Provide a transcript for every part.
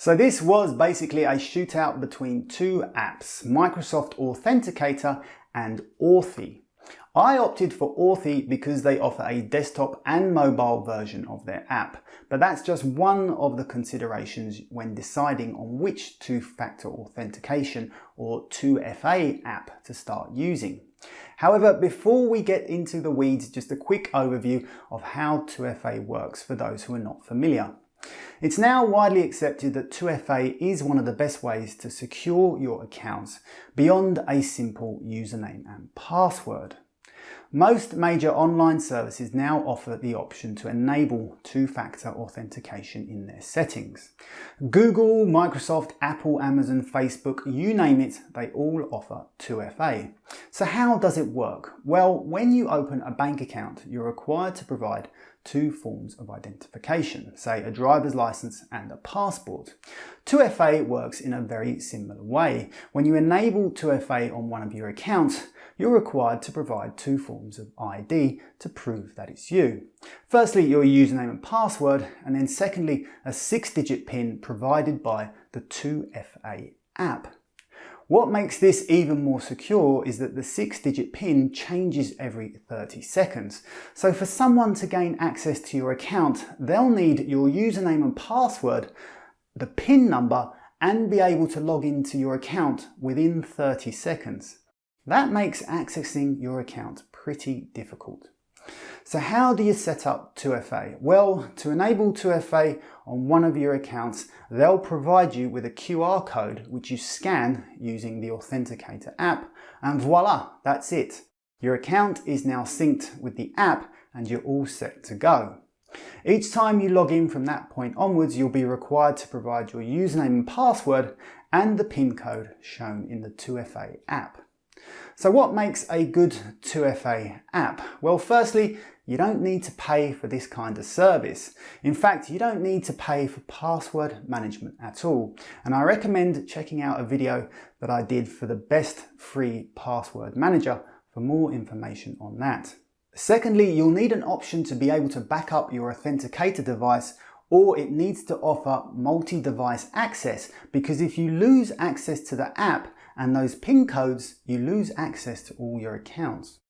So this was basically a shootout between two apps, Microsoft Authenticator and Authy. I opted for Authy because they offer a desktop and mobile version of their app, but that's just one of the considerations when deciding on which two-factor authentication or 2FA app to start using. However, before we get into the weeds, just a quick overview of how 2FA works for those who are not familiar. It's now widely accepted that 2FA is one of the best ways to secure your accounts beyond a simple username and password. Most major online services now offer the option to enable two-factor authentication in their settings. Google, Microsoft, Apple, Amazon, Facebook, you name it, they all offer 2FA. So how does it work? Well, when you open a bank account, you're required to provide two forms of identification, say a driver's license and a passport. 2FA works in a very similar way. When you enable 2FA on one of your accounts, you're required to provide two forms of ID to prove that it's you. Firstly, your username and password, and then secondly, a six-digit PIN provided by the 2FA app. What makes this even more secure is that the six-digit PIN changes every 30 seconds. So for someone to gain access to your account, they'll need your username and password, the PIN number, and be able to log into your account within 30 seconds. That makes accessing your account pretty difficult. So how do you set up 2FA? Well, to enable 2FA on one of your accounts, they'll provide you with a QR code which you scan using the Authenticator app and voila, that's it. Your account is now synced with the app and you're all set to go. Each time you log in from that point onwards, you'll be required to provide your username and password and the PIN code shown in the 2FA app. So what makes a good 2FA app? Well, firstly, you don't need to pay for this kind of service. In fact, you don't need to pay for password management at all. And I recommend checking out a video that I did for the best free password manager for more information on that. Secondly, you'll need an option to be able to back up your authenticator device or it needs to offer multi-device access because if you lose access to the app and those PIN codes, you lose access to all your accounts.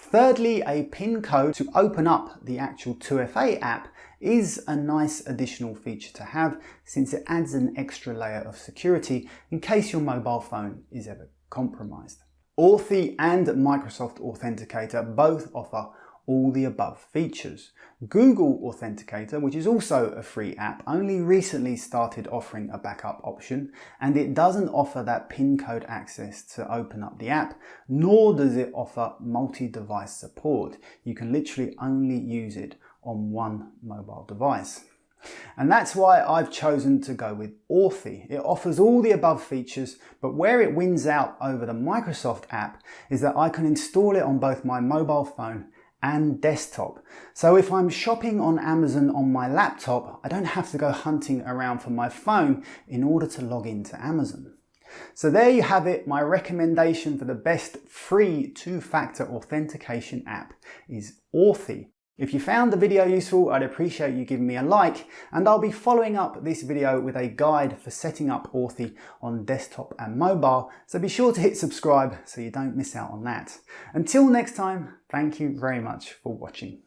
Thirdly, a PIN code to open up the actual 2FA app is a nice additional feature to have since it adds an extra layer of security in case your mobile phone is ever compromised. Authy and Microsoft Authenticator both offer all the above features. Google Authenticator, which is also a free app, only recently started offering a backup option and it doesn't offer that PIN code access to open up the app, nor does it offer multi-device support. You can literally only use it on one mobile device. And that's why I've chosen to go with Authy. It offers all the above features, but where it wins out over the Microsoft app is that I can install it on both my mobile phone and desktop. So if I'm shopping on Amazon on my laptop, I don't have to go hunting around for my phone in order to log into Amazon. So there you have it, my recommendation for the best free two-factor authentication app is Authy. If you found the video useful, I'd appreciate you giving me a like, and I'll be following up this video with a guide for setting up Authy on desktop and mobile, so be sure to hit subscribe so you don't miss out on that. Until next time, thank you very much for watching.